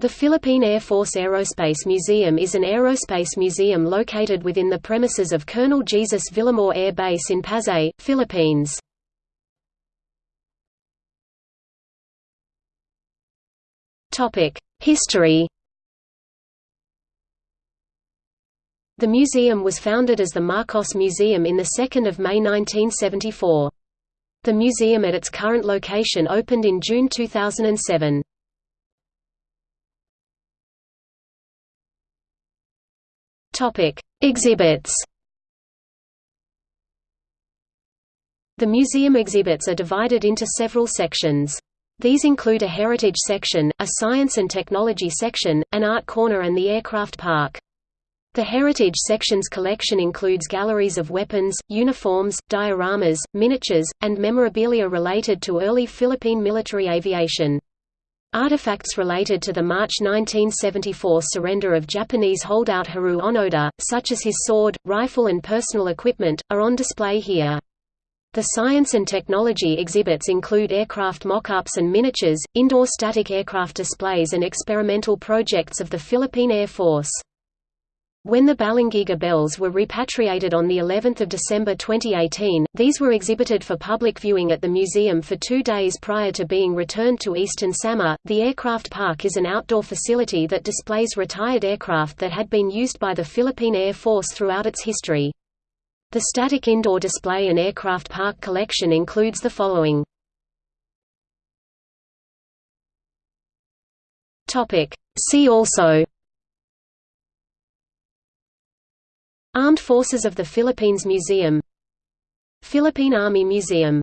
The Philippine Air Force Aerospace Museum is an aerospace museum located within the premises of Colonel Jesus Villamor Air Base in Pasay, Philippines. History The museum was founded as the Marcos Museum in 2 May 1974. The museum at its current location opened in June 2007. Topic: Exhibits. The museum exhibits are divided into several sections. These include a heritage section, a science and technology section, an art corner and the aircraft park. The heritage section's collection includes galleries of weapons, uniforms, dioramas, miniatures, and memorabilia related to early Philippine military aviation. Artifacts related to the March 1974 surrender of Japanese holdout Hiroo Onoda, such as his sword, rifle and personal equipment, are on display here. The science and technology exhibits include aircraft mock-ups and miniatures, indoor static aircraft displays and experimental projects of the Philippine Air Force. When the Balangiga bells were repatriated on the 11th of December 2018, these were exhibited for public viewing at the museum for 2 days prior to being returned to Eastern Samar. The aircraft park is an outdoor facility that displays retired aircraft that had been used by the Philippine Air Force throughout its history. The static indoor display and aircraft park collection includes the following. Topic: See also Armed Forces of the Philippines Museum. Philippine Army Museum